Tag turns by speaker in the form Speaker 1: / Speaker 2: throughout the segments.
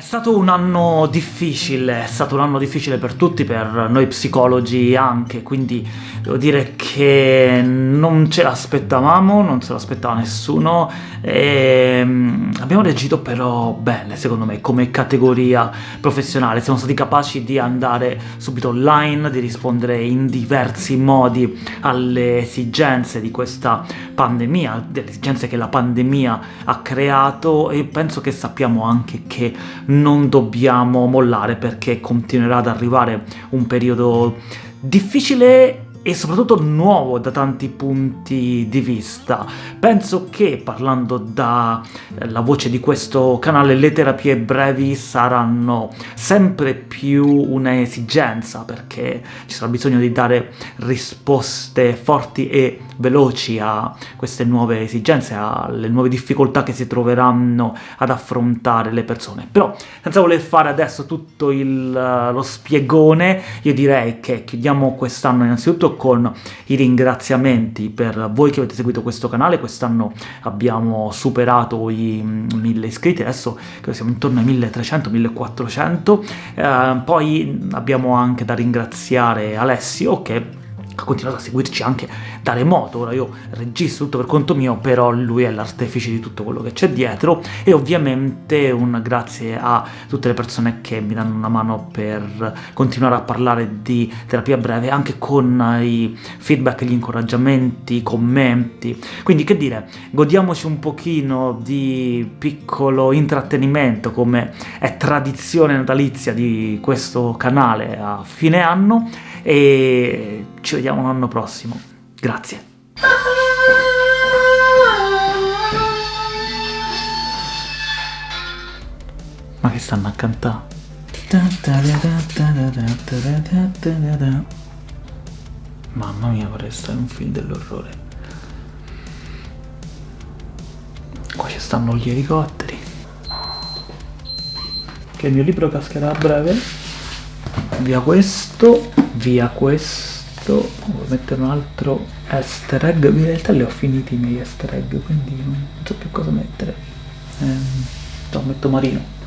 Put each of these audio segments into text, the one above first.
Speaker 1: È stato un anno difficile, è stato un anno difficile per tutti, per noi psicologi anche, quindi devo dire che non ce l'aspettavamo, non se l'aspettava nessuno, e mm, abbiamo reagito però bene, secondo me, come categoria professionale. Siamo stati capaci di andare subito online, di rispondere in diversi modi alle esigenze di questa pandemia, delle esigenze che la pandemia ha creato, e penso che sappiamo anche che non dobbiamo mollare perché continuerà ad arrivare un periodo difficile e soprattutto nuovo da tanti punti di vista. Penso che, parlando dalla eh, voce di questo canale, le terapie brevi saranno sempre più un'esigenza, perché ci sarà bisogno di dare risposte forti e veloci a queste nuove esigenze, alle nuove difficoltà che si troveranno ad affrontare le persone. Però, senza voler fare adesso tutto il, lo spiegone, io direi che chiudiamo quest'anno innanzitutto con i ringraziamenti per voi che avete seguito questo canale, quest'anno abbiamo superato i 1000 iscritti, adesso siamo intorno ai 1300-1400, eh, poi abbiamo anche da ringraziare Alessio che continuato a seguirci anche da remoto, ora io registro tutto per conto mio, però lui è l'artefice di tutto quello che c'è dietro, e ovviamente un grazie a tutte le persone che mi danno una mano per continuare a parlare di terapia breve, anche con i feedback, gli incoraggiamenti, i commenti, quindi che dire, godiamoci un pochino di piccolo intrattenimento, come è tradizione natalizia di questo canale a fine anno, e ci vediamo l'anno prossimo. Grazie. Ma che stanno a cantare? Mamma mia, vorrei stare un film dell'orrore. Qua ci stanno gli elicotteri. Che il mio libro cascherà a breve. Via questo via questo devo mettere un altro easter egg in realtà li ho finiti i miei easter egg quindi non so più cosa mettere ehm, no, metto marino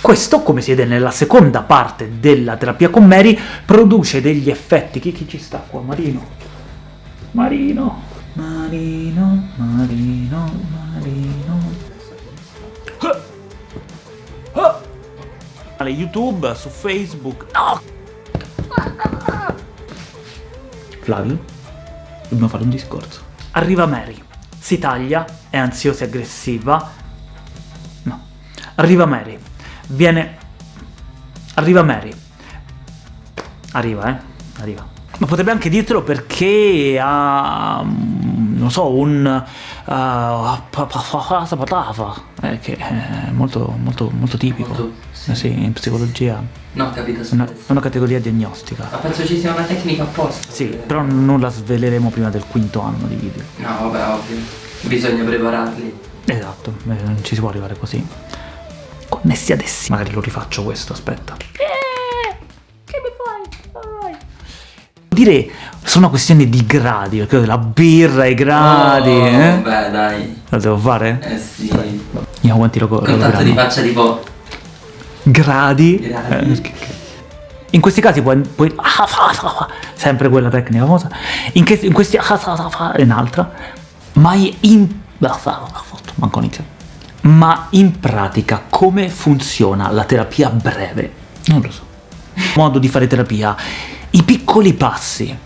Speaker 1: questo, come si vede nella seconda parte della terapia con Mary, produce degli effetti. Chi, chi ci sta qua? Marino? Marino? Marino, Marino, Marino... Ah! YouTube, su Facebook... No! Flavio? Dobbiamo fare un discorso. Arriva Mary, si taglia, è ansiosa e aggressiva... No. Arriva Mary, viene... Arriva Mary. Arriva, eh? Arriva. Ma potrebbe anche dirtelo perché ha... non so, un... Uh, eh, che è molto, molto, molto tipico. Molto, sì. Eh sì, in psicologia.
Speaker 2: No, capito.
Speaker 1: Una, una categoria diagnostica.
Speaker 2: Ma penso ci sia una tecnica apposta.
Speaker 1: Sì, però non la sveleremo prima del quinto anno di video.
Speaker 2: No, vabbè, ovvio. Bisogna prepararli.
Speaker 1: Esatto, non ci si può arrivare così connessi ad essi. Magari lo rifaccio questo, aspetta. Eh, che mi fai? Dire sono questioni di gradi, perché la birra, i gradi, oh,
Speaker 2: eh? Beh, dai.
Speaker 1: Lo devo fare?
Speaker 2: Eh sì.
Speaker 1: Vediamo quanti lo
Speaker 2: Contatto di faccia tipo...
Speaker 1: Gradi. gradi. Eh, in questi casi puoi, puoi sempre quella tecnica famosa, in, che, in questi è un'altra, mai in... manco inizio ma in pratica come funziona la terapia breve? Non lo so. Modo di fare terapia. I piccoli passi.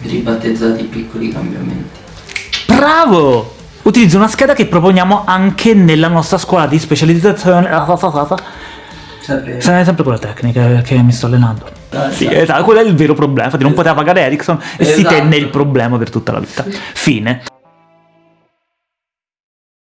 Speaker 2: Ribattezzati piccoli cambiamenti.
Speaker 1: Bravo! Utilizzo una scheda che proponiamo anche nella nostra scuola di specializzazione.
Speaker 2: Sempre,
Speaker 1: sempre quella tecnica che mi sto allenando. Ah, sì, esatto, quello è il vero problema. Infatti non poteva pagare Ericsson e esatto. si tenne il problema per tutta la vita. Fine.